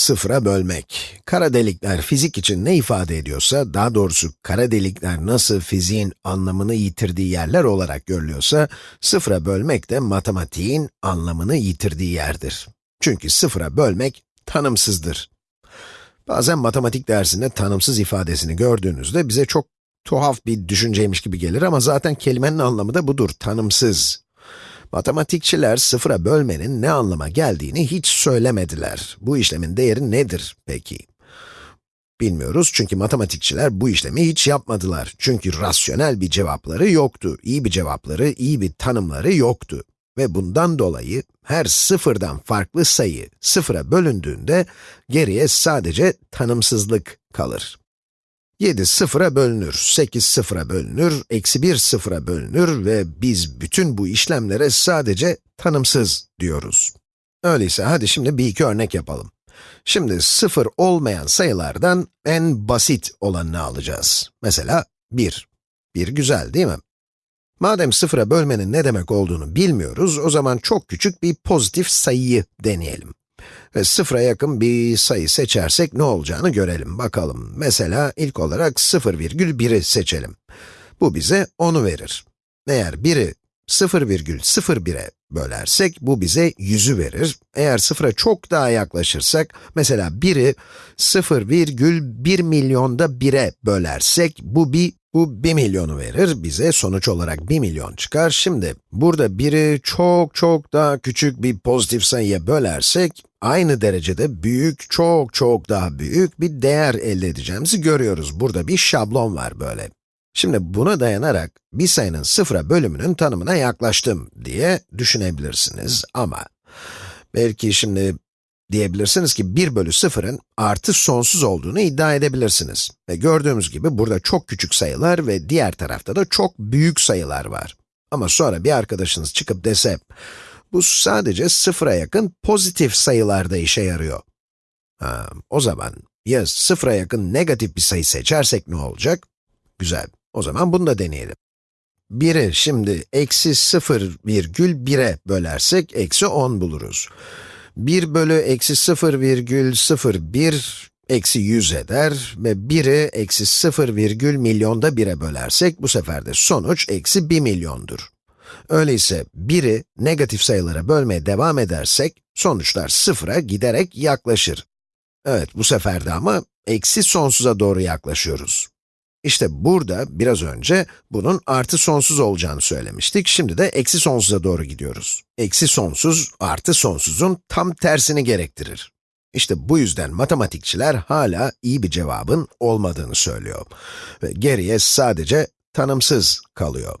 Sıfıra bölmek. Kara delikler fizik için ne ifade ediyorsa, daha doğrusu kara delikler nasıl fiziğin anlamını yitirdiği yerler olarak görülüyorsa, sıfıra bölmek de matematiğin anlamını yitirdiği yerdir. Çünkü sıfıra bölmek tanımsızdır. Bazen matematik dersinde tanımsız ifadesini gördüğünüzde bize çok tuhaf bir düşünceymiş gibi gelir ama zaten kelimenin anlamı da budur, tanımsız. Matematikçiler sıfıra bölmenin ne anlama geldiğini hiç söylemediler. Bu işlemin değeri nedir peki? Bilmiyoruz çünkü matematikçiler bu işlemi hiç yapmadılar. Çünkü rasyonel bir cevapları yoktu. İyi bir cevapları, iyi bir tanımları yoktu. Ve bundan dolayı her sıfırdan farklı sayı sıfıra bölündüğünde geriye sadece tanımsızlık kalır. 7 sıfıra bölünür, 8 sıfıra bölünür, eksi 1 sıfıra bölünür ve biz bütün bu işlemlere sadece tanımsız diyoruz. Öyleyse hadi şimdi bir iki örnek yapalım. Şimdi sıfır olmayan sayılardan en basit olanını alacağız. Mesela 1. 1 güzel değil mi? Madem sıfıra bölmenin ne demek olduğunu bilmiyoruz, o zaman çok küçük bir pozitif sayıyı deneyelim. Ve sıfıra yakın bir sayı seçersek ne olacağını görelim, bakalım. Mesela ilk olarak 0,1'i seçelim. Bu bize 10'u verir. Eğer 1'i 0,01'e bölersek, bu bize 100'ü verir. Eğer sıfıra çok daha yaklaşırsak, mesela 1'i 0,1 milyonda 1'e bölersek, bu bir bu 1 milyonu verir, bize sonuç olarak 1 milyon çıkar. Şimdi, burada 1'i çok çok daha küçük bir pozitif sayıya bölersek, aynı derecede büyük, çok çok daha büyük bir değer elde edeceğimizi görüyoruz. Burada bir şablon var böyle. Şimdi buna dayanarak bir sayının sıfıra bölümünün tanımına yaklaştım diye düşünebilirsiniz ama belki şimdi diyebilirsiniz ki 1 bölü 0'ın artı sonsuz olduğunu iddia edebilirsiniz. Ve gördüğümüz gibi burada çok küçük sayılar ve diğer tarafta da çok büyük sayılar var. Ama sonra bir arkadaşınız çıkıp dese, bu sadece sıfıra yakın pozitif sayılarda işe yarıyor. Ha, o zaman ya sıfıra yakın negatif bir sayı seçersek ne olacak? Güzel, o zaman bunu da deneyelim. 1'i şimdi eksi 0,1'e bölersek eksi 10 buluruz. 1 bölü eksi 0,01 eksi 100 eder ve 1'i eksi 0, milyonda 1'e bölersek bu sefer de sonuç eksi 1 milyondur. Öyleyse 1'i negatif sayılara bölmeye devam edersek sonuçlar sıfıra giderek yaklaşır. Evet, bu sefer de ama eksi sonsuza doğru yaklaşıyoruz. İşte burada, biraz önce, bunun artı sonsuz olacağını söylemiştik. Şimdi de eksi sonsuza doğru gidiyoruz. Eksi sonsuz, artı sonsuzun tam tersini gerektirir. İşte bu yüzden matematikçiler hala iyi bir cevabın olmadığını söylüyor. Ve geriye sadece tanımsız kalıyor.